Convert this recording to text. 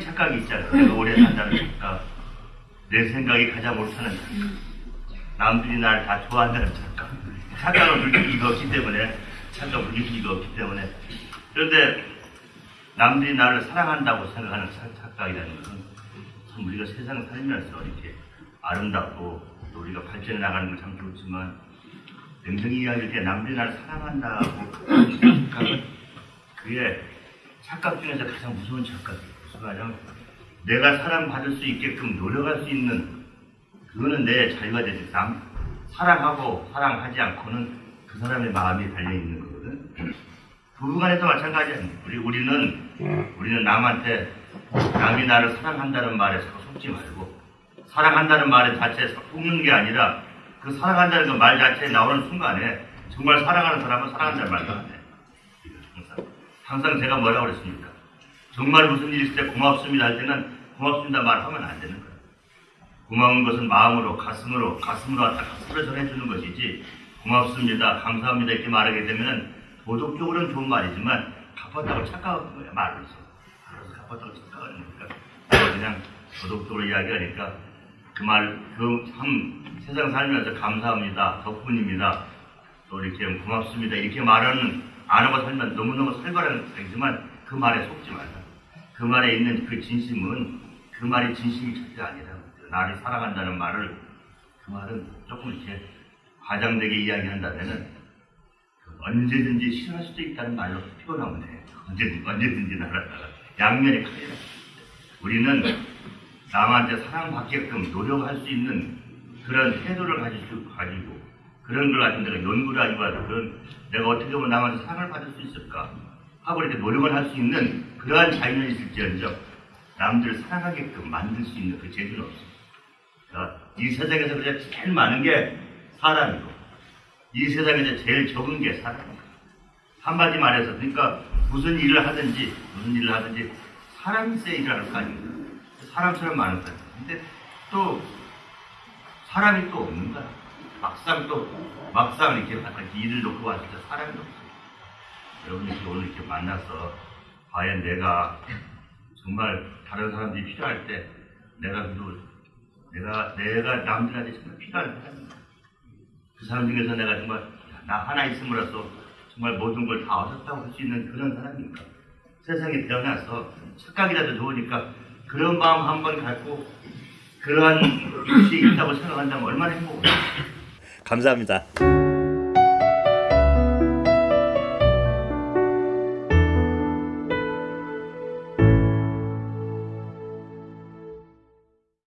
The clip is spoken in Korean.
착각이 있잖아요. 내가 오래 산다는 착각. 내 생각이 가장 옳다는 착각. 남들이 날 다 좋아한다는 착각. 착각을 이가 없기 때문에, 착각을 이가 없기 때문에. 그런데 남들이 나를 사랑한다고 생각하는 착- 착각이라는 것은 참 우리가 세상 살면서 이렇게 아름답고 또 우리가 발전해 나가는 건 참 좋지만 냉정히 이야기할 때 남들이 나를 사랑한다고 하는 착각은 그게 착각 중에서 가장 무서운 착각이에요. 무슨 내가 사랑받을 수 있게끔 노력할 수 있는 그거는 내 자유가 되지 남 사랑하고 사랑하지 않고는 그 사람의 마음이 달려 있는 거거든. 부부간에도 마찬가지야. 우리 우리는 우리는 남한테 남이 나를 사랑한다는 말에 속지 말고 사랑한다는 말 자체에 속는 게 아니라 그 사랑한다는 그 말 자체에 나오는 순간에 정말 사랑하는 사람은 사랑한다는 말도 안 해. 항상 제가 뭐라고 그랬습니까? 정말 무슨 일 있을 때 고맙습니다 할 때는 고맙습니다 말하면 안 되는 거예요. 고마운 것은 마음으로 가슴으로 가슴으로 왔다 가슴으로 전해주는 것이지 고맙습니다 감사합니다 이렇게 말하게 되면은 도덕적으로는 좋은 말이지만 갚았다고 착각하는 거야 말로서 말로서 갚았다고 착각하는 거니까 그냥 도덕적으로 이야기하니까 그 말 그 참 세상 살면서 감사합니다 덕분입니다 또 이렇게 고맙습니다 이렇게 말하는 안 하고 살면 너무너무 살벌한 얘기지만 그 말에 속지 말라 그 말에 있는 그 진심은 그 말이 진심이 절대 아니라고 나를 사랑한다는 말을 그 말은 조금 이렇게 과장되게 이야기한다면은 그 언제든지 싫어할 수도 있다는 말로 표현하면 돼. 언제든지, 언제든지 나를 양면이 칼이라. 우리는 남한테 사랑받게끔 노력할 수 있는 그런 태도를 가지고 그런 걸 가지고 내가 연구를 그런 내가 어떻게 하면 남한테 사랑을 받을 수 있을까 하고 이렇게 노력을 할 수 있는 그러한 자유는 있을지언정 남들을 사랑하게끔 만들 수 있는 그 재주는. 자, 이 세상에서 그냥 제일 많은 게 사람이고 이 세상에서 제일 적은 게 사람이고 한마디 말해서 그러니까 무슨 일을 하든지 무슨 일을 하든지 일을 할거 아닙니까? 사람처럼 많은 거예요. 근데 또 사람이 또 없는 거야. 막상 또 막상 이렇게 이렇게 일을 놓고 왔을 때 사람이 없어요. 여러분 이렇게 오늘 이렇게 만나서 과연 내가 정말 다른 사람들이 필요할 때 내가 그래도 내가 내가 남들한테 정말 필요한 사람이다. 그 사람 중에서 내가 정말 야, 나 하나 있음으로써 정말 모든 걸 다 얻었다고 할 수 있는 그런 사람인가. 세상에 태어나서 착각이라도 좋으니까 그런 마음 한 번 갖고 그러한 것이 있다고 생각한다면 얼마나 행복해. 감사합니다.